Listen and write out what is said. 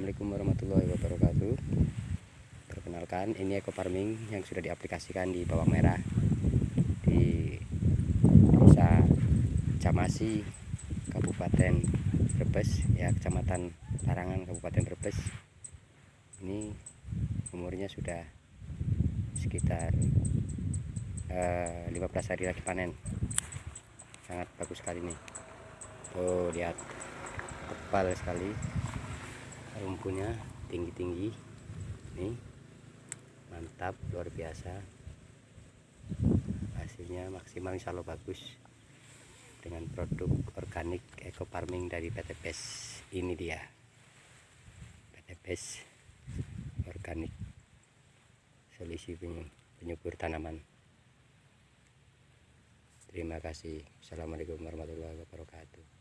Assalamualaikum warahmatullahi wabarakatuh. Perkenalkan ini eco farming yang sudah diaplikasikan di bawang merah Di desa Camasi Kabupaten Brebes ya Kecamatan Larangan Kabupaten Brebes. Ini umurnya sudah sekitar eh, 15 hari lagi panen. Sangat bagus sekali nih. Tuh lihat. Tebal sekali rumputnya tinggi-tinggi. Nih mantap luar biasa. Hasilnya maksimal insya Allah bagus. Dengan produk organik eco farming dari PT PES. Ini dia. PT PES organik. Solusi penyubur tanaman. Terima kasih. Assalamualaikum warahmatullahi wabarakatuh